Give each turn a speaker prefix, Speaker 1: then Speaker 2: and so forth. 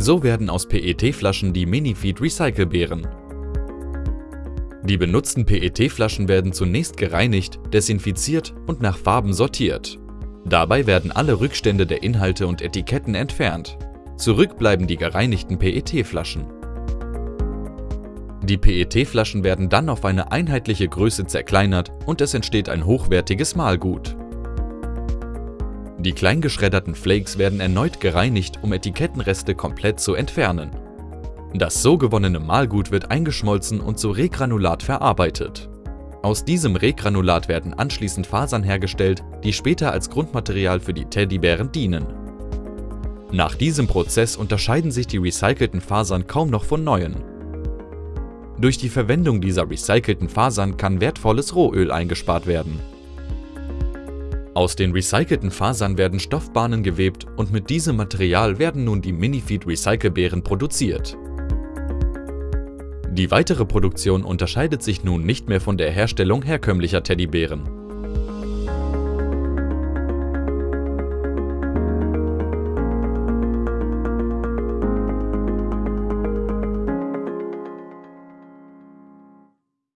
Speaker 1: So werden aus PET-Flaschen die Minifeed Recycle-Beeren. Die benutzten PET-Flaschen werden zunächst gereinigt, desinfiziert und nach Farben sortiert. Dabei werden alle Rückstände der Inhalte und Etiketten entfernt. Zurück bleiben die gereinigten PET-Flaschen. Die PET-Flaschen werden dann auf eine einheitliche Größe zerkleinert und es entsteht ein hochwertiges Mahlgut. Die kleingeschredderten Flakes werden erneut gereinigt, um Etikettenreste komplett zu entfernen. Das so gewonnene Mahlgut wird eingeschmolzen und zu Regranulat verarbeitet. Aus diesem Regranulat werden anschließend Fasern hergestellt, die später als Grundmaterial für die Teddybären dienen. Nach diesem Prozess unterscheiden sich die recycelten Fasern kaum noch von neuen. Durch die Verwendung dieser recycelten Fasern kann wertvolles Rohöl eingespart werden. Aus den recycelten Fasern werden Stoffbahnen gewebt und mit diesem Material werden nun die Minifeed Recyclebeeren produziert. Die weitere Produktion unterscheidet sich nun nicht mehr von der Herstellung herkömmlicher Teddybären.